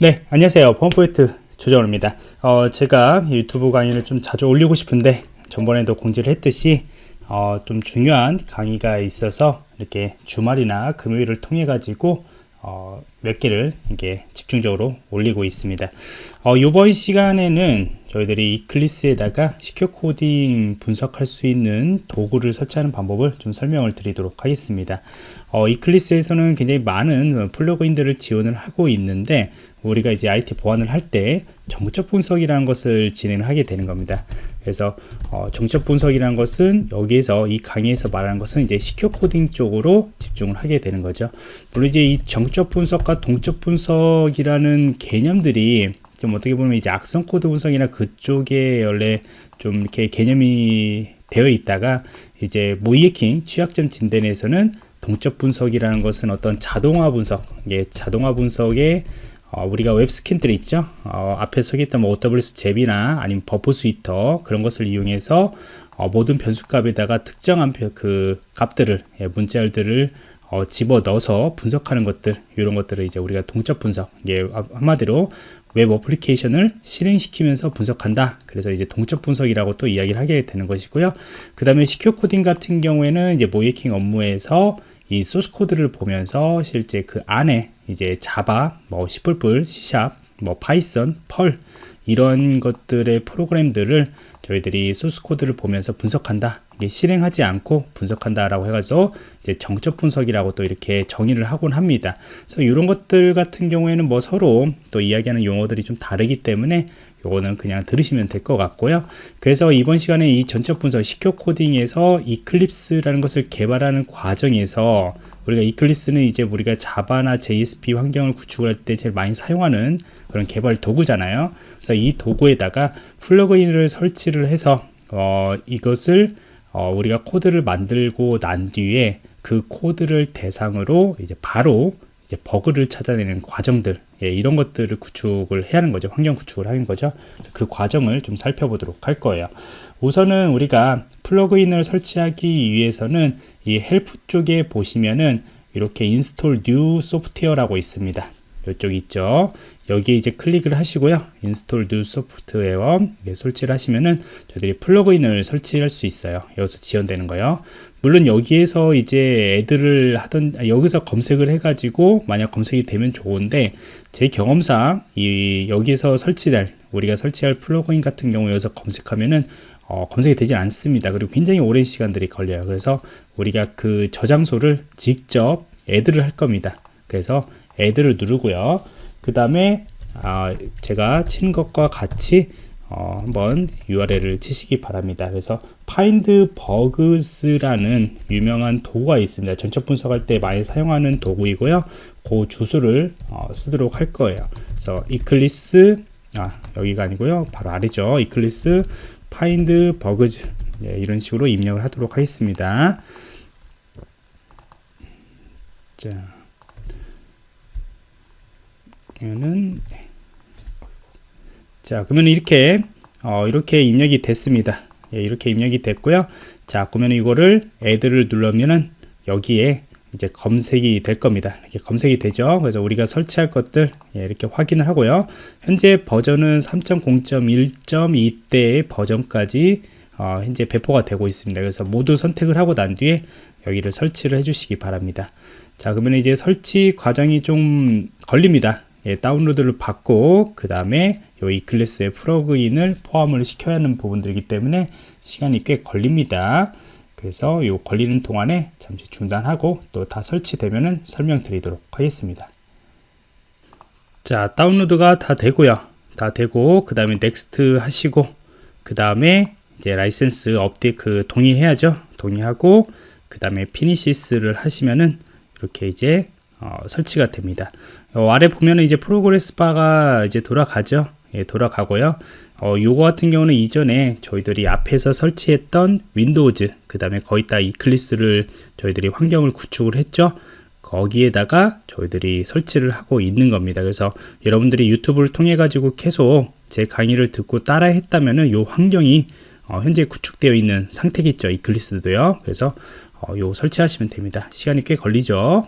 네 안녕하세요 펌포인트 조정호입니다 어, 제가 유튜브 강의를 좀 자주 올리고 싶은데 전번에도 공지를 했듯이 어, 좀 중요한 강의가 있어서 이렇게 주말이나 금요일을 통해 가지고 어, 몇 개를 이게 집중적으로 올리고 있습니다. 어, 이번 시간에는 저희들이 이클리스에다가 시큐어 코딩 분석할 수 있는 도구를 설치하는 방법을 좀 설명을 드리도록 하겠습니다. 어, Eclipse에서는 굉장히 많은 플러그인들을 지원을 하고 있는데 우리가 이제 IT 보안을 할 때 정적 분석이라는 것을 진행을 하게 되는 겁니다. 그래서 어, 정적 분석이라는 것은 여기에서 이 강의에서 말하는 것은 이제 secure coding 쪽으로 집중을 하게 되는 거죠. 물론 이제 이 정적 분석과 동적 분석이라는 개념들이 좀 어떻게 보면 이제 악성 코드 분석이나 그쪽에 원래 좀 이렇게 개념이 되어 있다가 이제 모의해킹 취약점 진단에서는 동적 분석이라는 것은 어떤 자동화 분석, 예, 자동화 분석의 어, 우리가 웹 스캐너들 있죠? 어, 앞에서 했던 뭐 OWS 잽이나 아니면 Burp Suite 그런 것을 이용해서 어, 모든 변수값에다가 특정한 그 값들을 예, 문자열들을 어, 집어 넣어서 분석하는 것들 이런 것들을 이제 우리가 동적 분석 예, 한마디로 웹 어플리케이션을 실행시키면서 분석한다 그래서 이제 동적 분석이라고 또 이야기를 하게 되는 것이고요 그 다음에 secure coding 같은 경우에는 이제 모의해킹 업무에서 이 소스 코드를 보면서 실제 그 안에 이제 Java, 뭐 C++, C#, 뭐 Python, Perl 이런 것들의 프로그램들을 저희들이 소스 코드를 보면서 분석한다. 이게 실행하지 않고 분석한다라고 해가지고 이제 정적 분석이라고 또 이렇게 정의를 하곤 합니다. 그래서 이런 것들 같은 경우에는 뭐 서로 또 이야기하는 용어들이 좀 다르기 때문에 요거는 그냥 들으시면 될 것 같고요. 그래서 이번 시간에 이 전적 분석 시큐어 코딩에서 이클립스라는 것을 개발하는 과정에서 우리가 이클립스는 이제 우리가 자바나 JSP 환경을 구축할 때 제일 많이 사용하는 그런 개발 도구잖아요. 그래서 이 도구에다가 플러그인을 설치를 해서 어, 이것을 어, 우리가 코드를 만들고 난 뒤에 그 코드를 대상으로 이제 바로 이제 버그를 찾아내는 과정들 예, 이런 것들을 구축을 해야 하는 거죠. 환경 구축을 하는 거죠. 그 과정을 좀 살펴보도록 할 거예요. 우선은 우리가 플러그인을 설치하기 위해서는 이 Help 쪽에 보시면은 이렇게 Install New Software라고 있습니다. 이쪽 있죠 여기에 이제 클릭을 하시고요. Install New Software 설치를 하시면은 저희들이 플러그인을 설치할 수 있어요. 여기서 지원되는 거요. 물론 여기에서 이제 Add를 하던 아, 여기서 검색을 해 가지고 만약 검색이 되면 좋은데 제 경험상 이 여기서 설치될 우리가 설치할 플러그인 같은 경우 여기서 검색하면은 어, 검색이 되지 않습니다. 그리고 굉장히 오랜 시간들이 걸려요. 그래서 우리가 그 저장소를 직접 애들을 할 겁니다. 그래서 애들을 누르고요 그 다음에 아, 제가 친 것과 같이 어, 한번 URL을 치시기 바랍니다. 그래서 find bugs라는 유명한 도구가 있습니다. 전체 분석할 때 많이 사용하는 도구이고요. 그 주소를 어, 쓰도록 할 거예요. 그래서 eclipse 아 여기가 아니고요. 바로 아래죠. eclipse find bugs 네, 이런 식으로 입력을 하도록 하겠습니다. 자 그러면은 네. 자 그러면 이렇게 어, 이렇게 입력이 됐습니다. 예, 이렇게 입력이 됐고요. 자 그러면 이거를 애들을 누르면은 여기에 이제 검색이 될 겁니다. 이렇게 검색이 되죠? 그래서 우리가 설치할 것들 예, 이렇게 확인을 하고요. 현재 버전은 3.0.1.2대의 버전까지 어, 현재 배포가 되고 있습니다. 그래서 모두 선택을 하고 난 뒤에 여기를 설치를 해 주시기 바랍니다. 자 그러면 이제 설치 과정이 좀 걸립니다 예, 다운로드를 받고 그 다음에 이 이클래스의 플러그인을 포함을 시켜야 하는 부분들이기 때문에 시간이 꽤 걸립니다. 그래서 이 걸리는 동안에 잠시 중단하고 또 다 설치되면 설명드리도록 하겠습니다. 자 다운로드가 다 되고요. 다 되고 그 다음에 Next 하시고 그 다음에 이제 라이센스 업데이트 그 동의해야죠. 동의하고 그 다음에 Finish를 하시면은 이렇게 이제 어, 설치가 됩니다. 어, 아래 보면은 이제 progress bar가 이제 돌아가죠? 예, 돌아가고요. 어, 요거 같은 경우는 이전에 저희들이 앞에서 설치했던 윈도우즈 그 다음에 거의 다 이클리스를 저희들이 환경을 구축을 했죠? 거기에다가 저희들이 설치를 하고 있는 겁니다. 그래서 여러분들이 유튜브를 통해 가지고 계속 제 강의를 듣고 따라 했다면은 요 환경이 어, 현재 구축되어 있는 상태겠죠 이클리스도요. 그래서 어, 요 설치하시면 됩니다. 시간이 꽤 걸리죠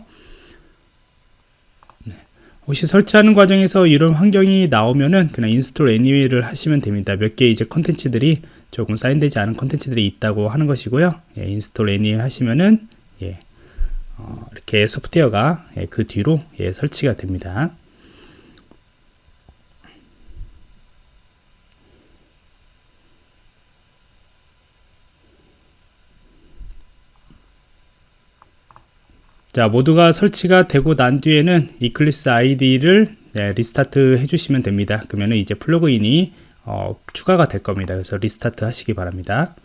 혹시 설치하는 과정에서 이런 환경이 나오면은 그냥 Install anyway를 하시면 됩니다. 몇 개 이제 컨텐츠들이 조금 sign되지 않은 컨텐츠들이 있다고 하는 것이고요. 예, Install anyway 하시면은 예, 어, 이렇게 소프트웨어가 예, 그 뒤로 예, 설치가 됩니다. 자 모두가 설치가 되고 난 뒤에는 Eclipse IDE를 네, restart 해주시면 됩니다. 그러면 이제 플러그인이 어, 추가가 될 겁니다. 그래서 restart 하시기 바랍니다.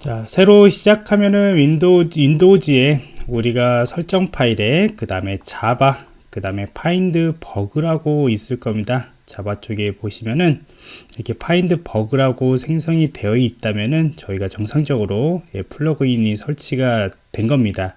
자 새로 시작하면은 Window, Windows에 우리가 설정 파일에 그 다음에 Java 그 다음에 find bug라고 있을 겁니다. 자바 쪽에 보시면은 이렇게 find bug라고 생성이 되어 있다면은 저희가 정상적으로 예, 플러그인이 설치가 된 겁니다.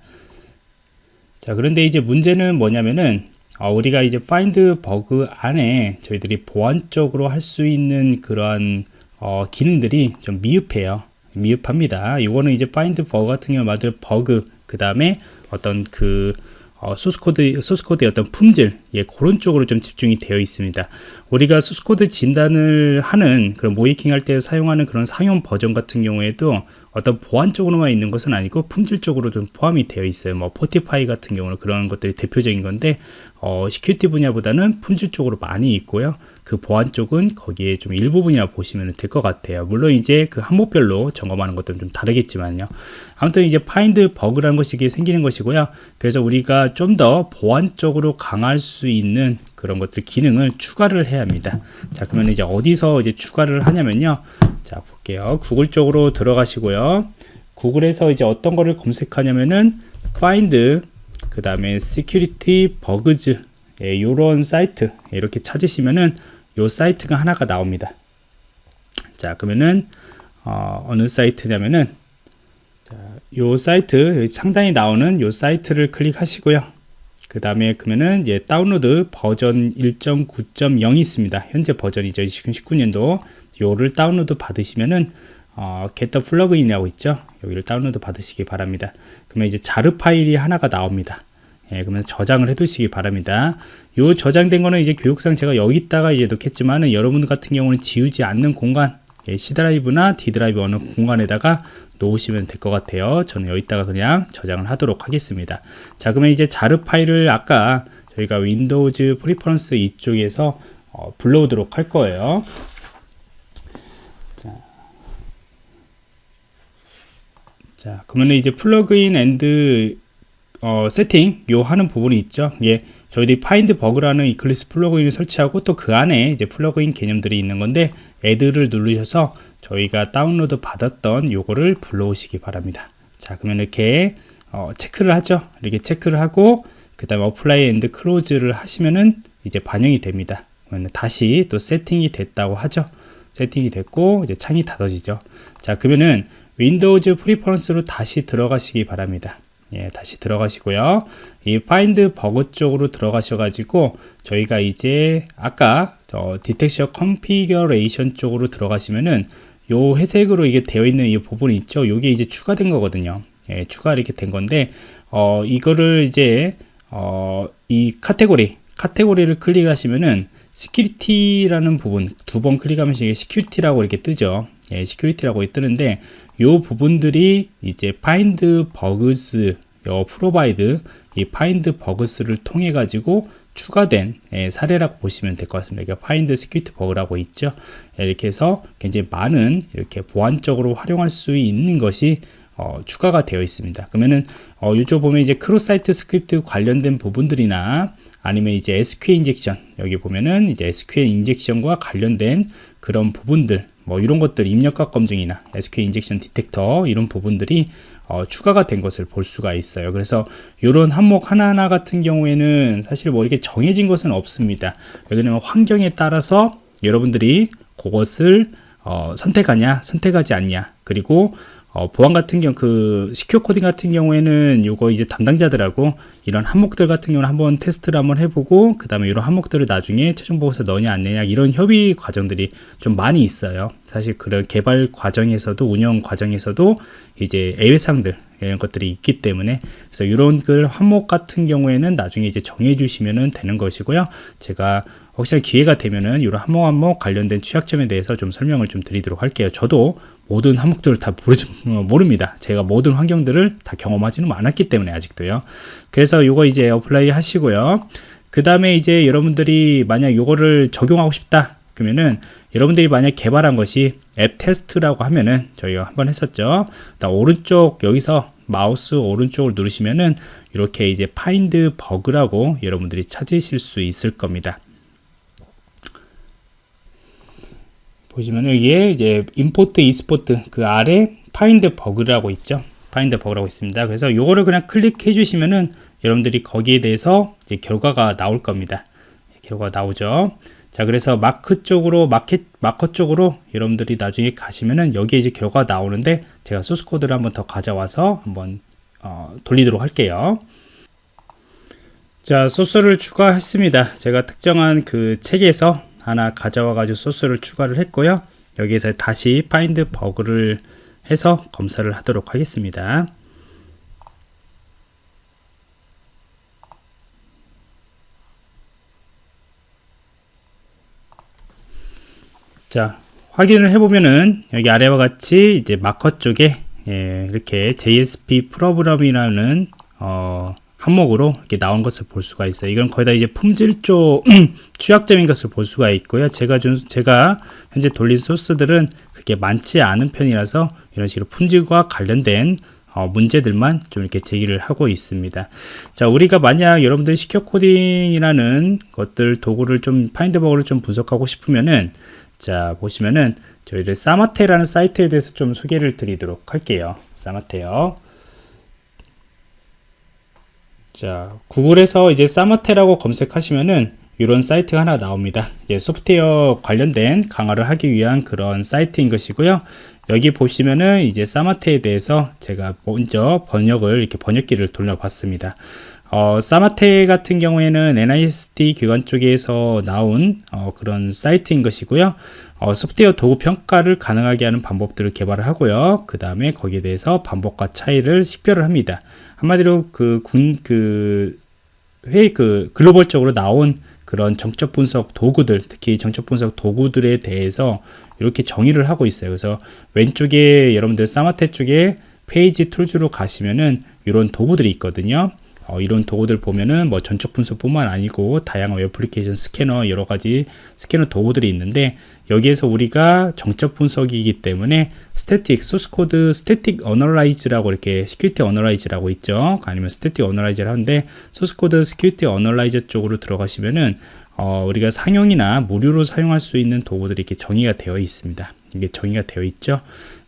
자 그런데 이제 문제는 뭐냐면은 어, 우리가 이제 find bug 안에 저희들이 보안적으로 할 수 있는 그러한 어, 기능들이 좀 미흡해요. 미흡합니다. 이거는 이제 find bug 같은 경우 말들 버그 그 다음에 어떤 그 어, 소스코드, 소스코드의 어떤 품질, 예, 그런 쪽으로 좀 집중이 되어 있습니다. 우리가 소스코드 진단을 하는 그런 모의해킹 할 때 사용하는 그런 상용 버전 같은 경우에도 어떤 보안적으로만 있는 것은 아니고 품질적으로 좀 포함이 되어 있어요. 뭐 Fortify 같은 경우는 그런 것들이 대표적인 건데 어, security 분야보다는 품질 쪽으로 많이 있고요. 그 보안 쪽은 거기에 좀 일부분이라 보시면 될 것 같아요. 물론 이제 그 항목별로 점검하는 것들은 좀 다르겠지만요. 아무튼 이제 Find Bug라는 것이 생기는 것이고요. 그래서 우리가 좀 더 보안적으로 강할 수 있는 그런 것들 기능을 추가를 해야 합니다. 자, 그러면 이제 어디서 이제 추가를 하냐면요. 자, 볼게요. 구글 쪽으로 들어가시고요. 구글에서 이제 어떤 거를 검색하냐면은 find 그 다음에 security bugs 예, 이런 사이트 이렇게 찾으시면은 요 사이트가 하나가 나옵니다. 자 그러면은 어, 어느 사이트냐면은 자, 요 사이트 상단에 나오는 요 사이트를 클릭하시고요. 그 다음에 그러면은 이제 다운로드 버전 1.9.0이 있습니다. 현재 버전이죠. 2019년도 요를 다운로드 받으시면은 어, get 플러그인이라고 있죠. 여기를 다운로드 받으시기 바랍니다. 그러면 이제 jar 파일이 하나가 나옵니다. 예, 그러면 저장을 해 두시기 바랍니다. 요 저장된 거는 이제 교육상 제가 여기다가 이제 놓겠지만은 여러분 같은 경우는 지우지 않는 공간 예, C 드라이브나 D 드라이브 어느 공간에다가 놓으시면 될 것 같아요. 저는 여기다가 그냥 저장을 하도록 하겠습니다. 자, 그러면 이제 jar 파일을 아까 저희가 Windows Preference 이쪽에서 어, 불러오도록 할 거예요. 자, 자 그러면 이제 플러그인 and 어, 세팅 요 하는 부분이 있죠. 예, 저희들이 FindBugs라는 Eclipse 플러그인을 설치하고 또 그 안에 이제 플러그인 개념들이 있는 건데 Add를 누르셔서 저희가 다운로드 받았던 요거를 불러오시기 바랍니다. 자, 그러면 이렇게 어, 체크를 하죠. 이렇게 체크를 하고 그 다음에 Apply and Close를 하시면은 이제 반영이 됩니다. 그러면 다시 또 세팅이 됐다고 하죠. 세팅이 됐고 이제 창이 닫아지죠. 자, 그러면은 Windows Preference로 다시 들어가시기 바랍니다. 예, 다시 들어가시고요. 이 FindBugs 쪽으로 들어가셔 가지고 저희가 이제 아까 어, Detection Configuration 쪽으로 들어가시면은 요 회색으로 이게 되어 있는 이 부분이 있죠. 요게 이제 추가된 거거든요. 예, 추가 이렇게 된 건데 어, 이거를 이제 어, 이 카테고리 카테고리를 클릭하시면은 Security라는 부분 두 번 클릭하면 이게 Security라고 이렇게 뜨죠. 예, Security라고 뜨는데 요 부분들이 이제 find bugs 요 provide 이 find bugs를 통해 가지고 추가된 예, 사례라고 보시면 될 것 같습니다. 이게 find security bug라고 있죠. 예, 이렇게 해서 굉장히 많은 이렇게 보안적으로 활용할 수 있는 것이 어, 추가가 되어 있습니다. 그러면은 어, 이쪽 보면 이제 Cross Site Script 관련된 부분들이나 아니면 이제 SQL Injection 여기 보면은 이제 SQL 인젝션과 관련된 그런 부분들 뭐 이런 것들 입력값 검증이나 SQL Injection Detector 이런 부분들이 어, 추가가 된 것을 볼 수가 있어요. 그래서 이런 항목 하나하나 같은 경우에는 사실 뭐 이렇게 정해진 것은 없습니다. 왜냐하면 환경에 따라서 여러분들이 그것을 어, 선택하냐 선택하지 않냐 그리고 어, 보안 같은 경우 그 시큐어 코딩 같은 경우에는 요거 이제 담당자들하고 이런 항목들 같은 경우는 한번 테스트를 한번 해보고 그 다음에 이런 항목들을 나중에 최종 보고서 넣냐 안 넣냐 이런 협의 과정들이 좀 많이 있어요. 사실 그런 개발 과정에서도 운영 과정에서도 이제 예외 사항들 이런 것들이 있기 때문에 그래서 이런 글 항목 같은 경우에는 나중에 이제 정해 주시면 되는 것이고요. 제가 혹시나 기회가 되면은 이런 항목 항목 관련된 취약점에 대해서 좀 설명을 좀 드리도록 할게요 저도 모든 항목들을 다 모르지, 어, 모릅니다. 제가 모든 환경들을 다 경험하지는 않았기 때문에 아직도요. 그래서 이거 이제 Apply 하시고요. 그 다음에 이제 여러분들이 만약 이거를 적용하고 싶다. 그러면은 여러분들이 만약 개발한 것이 앱 테스트라고 하면은 저희가 한번 했었죠. 오른쪽 여기서 마우스 오른쪽을 누르시면은 이렇게 이제 FindBugs라고 여러분들이 찾으실 수 있을 겁니다. 보시면 여기에 이제 Import Export 그 아래 FindBugs라고 있죠. FindBugs라고 있습니다. 그래서 요거를 그냥 클릭해 주시면은 여러분들이 거기에 대해서 이제 결과가 나올 겁니다. 결과가 나오죠. 자 그래서 마크 쪽으로 Market Marker 쪽으로 여러분들이 나중에 가시면은 여기에 이제 결과가 나오는데 제가 소스 코드를 한번 더 가져와서 한번 어, 돌리도록 할게요. 자 소스를 추가했습니다. 제가 특정한 그 책에서 하나 가져와 가지고 소스를 추가를 했고요. 여기에서 다시 FindBugs를 해서 검사를 하도록 하겠습니다. 자 확인을 해보면은 여기 아래와 같이 이제 마커 쪽에 예, 이렇게 JSP 프로그램이라는 어, 항목으로 이렇게 나온 것을 볼 수가 있어요. 이건 거의 다 이제 품질 쪽 취약점인 것을 볼 수가 있고요. 제가 좀 제가 현재 돌린 소스들은 그렇게 많지 않은 편이라서 이런 식으로 품질과 관련된 어, 문제들만 좀 이렇게 제기를 하고 있습니다. 자, 우리가 만약 여러분들 시켜 코딩이라는 것들 도구를 좀 파인드버그를 좀 분석하고 싶으면은 자 보시면은 저희들 사마테라는 사이트에 대해서 좀 소개를 드리도록 할게요. 사마테요. 자, 구글에서 이제 사머테라고 검색하시면은 이런 사이트가 하나 나옵니다. 예, 소프트웨어 관련된 강화를 하기 위한 그런 사이트인 것이고요. 여기 보시면은 이제 사마테에 대해서 제가 먼저 번역을 이렇게 번역기를 돌려봤습니다. 어, 사마테 같은 경우에는 NIST 기관 쪽에서 나온 어, 그런 사이트인 것이고요. 어, 소프트웨어 도구 평가를 가능하게 하는 방법들을 개발을 하고요. 그 다음에 거기에 대해서 반복과 차이를 식별을 합니다. 한마디로 그 군, 그, 회의 그 글로벌적으로 나온 그런 정적 분석 도구들, 특히 정적 분석 도구들에 대해서 이렇게 정의를 하고 있어요. 그래서 왼쪽에 여러분들 SAMATE 쪽에 페이지 Tools로 가시면은 이런 도구들이 있거든요. 어, 이런 도구들 보면은 뭐 정적 분석뿐만 아니고 다양한 애플리케이션 스캐너 여러 가지 스캐너 도구들이 있는데 여기에서 우리가 정적 분석이기 때문에 Static Source Code Static Analyze라고 이렇게 Security Analyze라고 있죠. 아니면 Static Analyze를 하는데 Source Code Security Analyze 쪽으로 들어가시면은 어, 우리가 상용이나 무료로 사용할 수 있는 도구들이 이렇게 정의가 되어 있습니다. 이게 정의가 되어 있죠?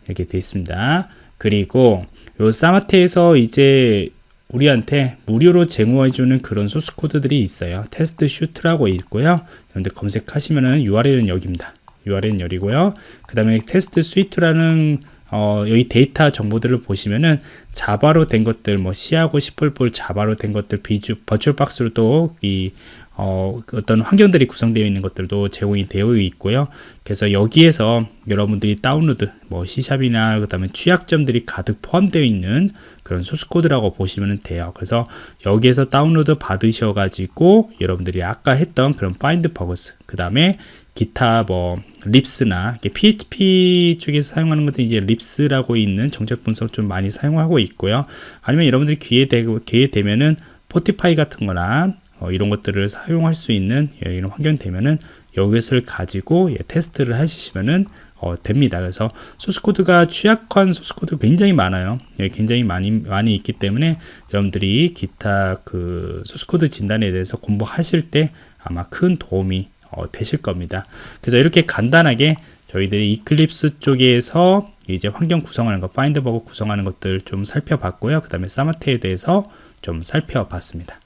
이렇게 되어 있습니다. 그리고 요 SAMATE에서 이제 우리한테 무료로 제공해주는 그런 소스 코드들이 있어요. Test Suite라고 있고요. 여러분들 검색하시면은 URL은 여기입니다. URL은 여기고요. 그 다음에 Test Suite라는 어, 여기 데이터 정보들을 보시면은 자바로 된 것들, 뭐 C하고 C++ 자바로 된 것들, 비주, 버추얼 박스로 또이 어, 어떤 환경들이 구성되어 있는 것들도 제공이 되어 있고요. 그래서 여기에서 여러분들이 다운로드, 뭐 C샵이나 그 다음에 취약점들이 가득 포함되어 있는 그런 소스 코드라고 보시면 돼요. 그래서 여기에서 다운로드 받으셔 가지고 여러분들이 아까 했던 그런 FindBugs, 그 다음에 기타 뭐 RIPS나 PHP 쪽에서 사용하는 것도 이제 RIPS라고 있는 정적 분석 좀 많이 사용하고 있고요. 아니면 여러분들이 기회 되고 기회 되면은 Fortify 같은 거나 어, 이런 것들을 사용할 수 있는 예, 이런 환경 되면은 이것을 가지고 예, 테스트를 하시면은 어, 됩니다. 그래서 소스코드가 취약한 소스코드 굉장히 많아요. 예, 굉장히 많이 많이 있기 때문에 여러분들이 기타 그 소스코드 진단에 대해서 공부하실 때 아마 큰 도움이 어, 되실 겁니다. 그래서 이렇게 간단하게 저희들이 이클립스 쪽에서 이제 환경 구성하는 것, 파인드버그 구성하는 것들 좀 살펴봤고요. 그 다음에 사마테에 대해서 좀 살펴봤습니다.